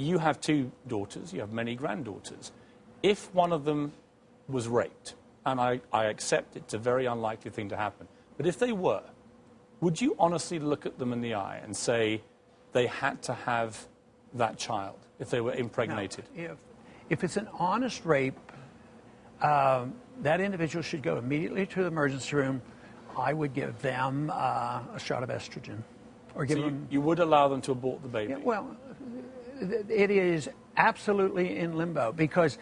you have two daughters, you have many granddaughters. If one of them was raped, and I, I accept it's a very unlikely thing to happen, but if they were, would you honestly look at them in the eye and say they had to have that child if they were impregnated? Now, if, if it's an honest rape, um, that individual should go immediately to the emergency room. I would give them uh, a shot of estrogen. Or give so you, them, you would allow them to abort the baby? Yeah, well, it is absolutely in limbo because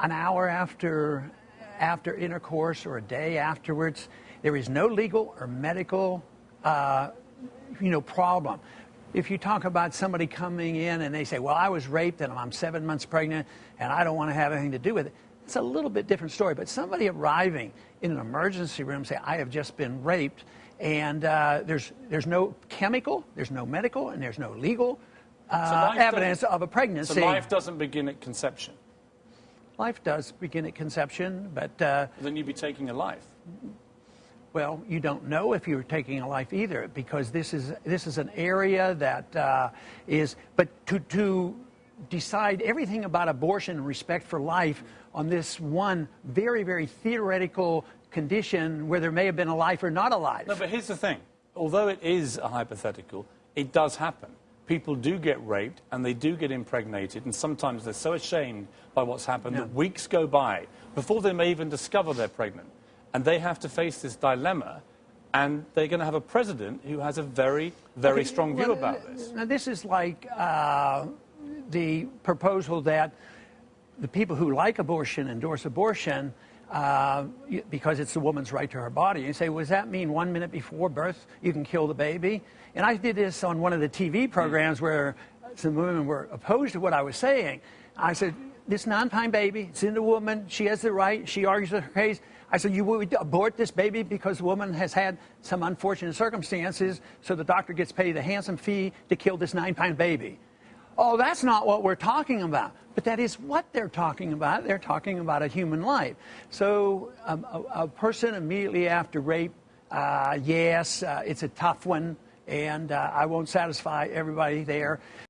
an hour after after intercourse or a day afterwards, there is no legal or medical uh, you know problem. If you talk about somebody coming in and they say, "Well, I was raped and I'm seven months pregnant and I don't want to have anything to do with it," it's a little bit different story. But somebody arriving in an emergency room say, "I have just been raped," and uh, there's there's no chemical, there's no medical, and there's no legal uh, so evidence of a pregnancy. So life doesn't begin at conception. Life does begin at conception, but uh, then you'd be taking a life. Well, you don't know if you're taking a life either, because this is this is an area that uh, is. But to to decide everything about abortion and respect for life on this one very very theoretical condition where there may have been a life or not a life. No, but here's the thing. Although it is a hypothetical, it does happen people do get raped and they do get impregnated, and sometimes they're so ashamed by what's happened yeah. that weeks go by before they may even discover they're pregnant. And they have to face this dilemma, and they're going to have a president who has a very, very okay, strong view well, about this. Now, this is like uh, the proposal that the people who like abortion endorse abortion uh, because it's the woman's right to her body. You say, well, does that mean one minute before birth you can kill the baby? And I did this on one of the TV programs where some women were opposed to what I was saying. I said, this non-time baby, it's in the woman, she has the right, she argues her case. I said, you would abort this baby because the woman has had some unfortunate circumstances, so the doctor gets paid a handsome fee to kill this nine-pound baby. Oh, that's not what we're talking about. But that is what they're talking about. They're talking about a human life. So um, a, a, person immediately after rape, uh, yes, uh, it's a tough one, and uh, I won't satisfy everybody there.